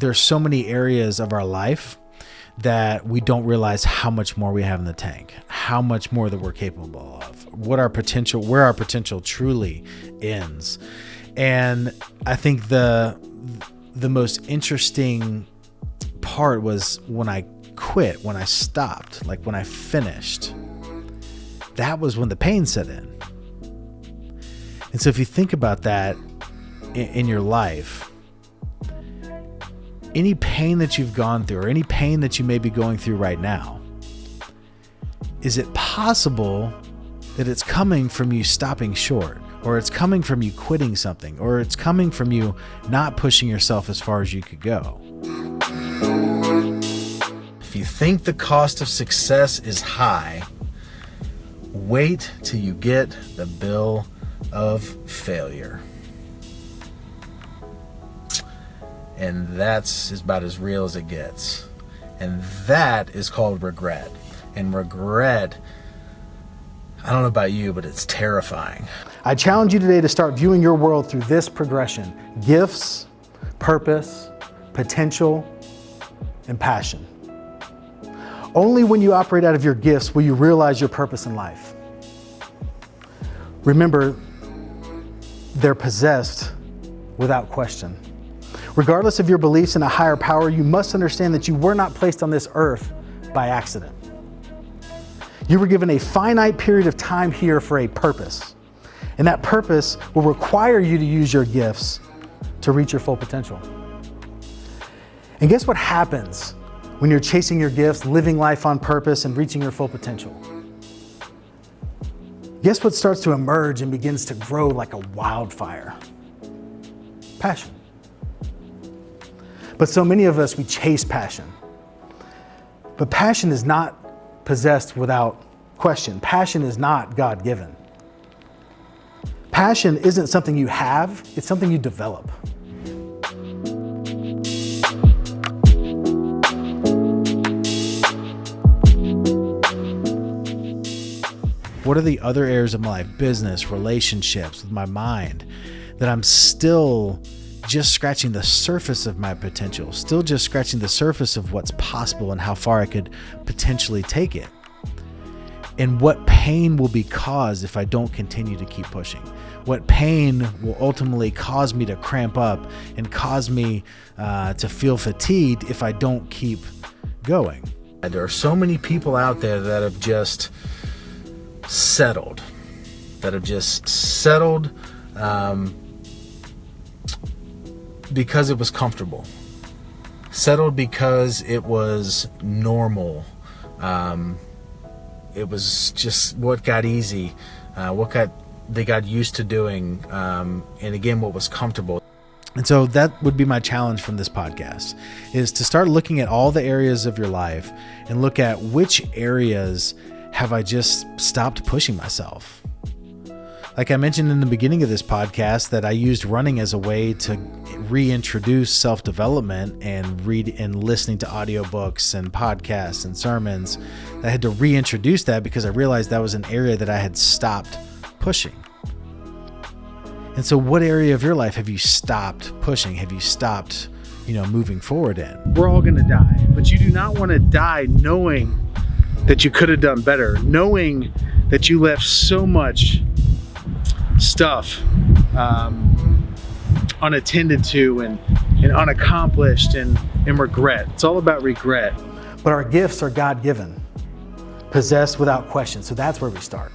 There's so many areas of our life that we don't realize how much more we have in the tank, how much more that we're capable of, what our potential, where our potential truly ends. And I think the the most interesting part was when I quit, when I stopped, like when I finished. That was when the pain set in. And so if you think about that in, in your life, any pain that you've gone through or any pain that you may be going through right now, is it possible that it's coming from you stopping short, or it's coming from you quitting something, or it's coming from you not pushing yourself as far as you could go? If you think the cost of success is high, wait till you get the bill of failure. And that's about as real as it gets. And that is called regret. And regret, I don't know about you, but it's terrifying. I challenge you today to start viewing your world through this progression gifts, purpose, potential, and passion. Only when you operate out of your gifts will you realize your purpose in life. Remember, they're possessed without question. Regardless of your beliefs in a higher power, you must understand that you were not placed on this earth by accident. You were given a finite period of time here for a purpose. And that purpose will require you to use your gifts to reach your full potential. And guess what happens when you're chasing your gifts, living life on purpose, and reaching your full potential? Guess what starts to emerge and begins to grow like a wildfire? Passion. But so many of us, we chase passion. But passion is not possessed without question. Passion is not God given. Passion isn't something you have, it's something you develop. What are the other areas of my life, business, relationships, with my mind, that I'm still just scratching the surface of my potential, still just scratching the surface of what's possible and how far I could potentially take it. And what pain will be caused if I don't continue to keep pushing? What pain will ultimately cause me to cramp up and cause me uh, to feel fatigued if I don't keep going? There are so many people out there that have just settled, that have just settled. Um, because it was comfortable. Settled because it was normal. Um, it was just what got easy, uh, what got they got used to doing, um, and again, what was comfortable. And so that would be my challenge from this podcast is to start looking at all the areas of your life and look at which areas have I just stopped pushing myself. Like I mentioned in the beginning of this podcast, that I used running as a way to reintroduce self development and read and listening to audiobooks and podcasts and sermons. I had to reintroduce that because I realized that was an area that I had stopped pushing. And so, what area of your life have you stopped pushing? Have you stopped, you know, moving forward in? We're all going to die, but you do not want to die knowing that you could have done better, knowing that you left so much stuff um, unattended to and, and unaccomplished and, and regret. It's all about regret. But our gifts are God given, possessed without question. So that's where we start.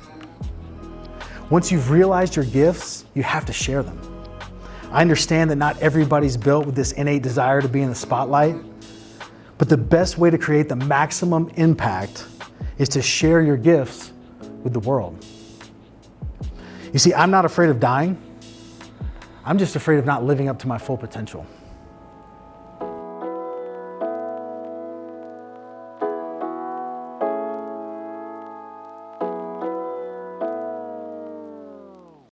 Once you've realized your gifts, you have to share them. I understand that not everybody's built with this innate desire to be in the spotlight, but the best way to create the maximum impact is to share your gifts with the world. You see, I'm not afraid of dying. I'm just afraid of not living up to my full potential.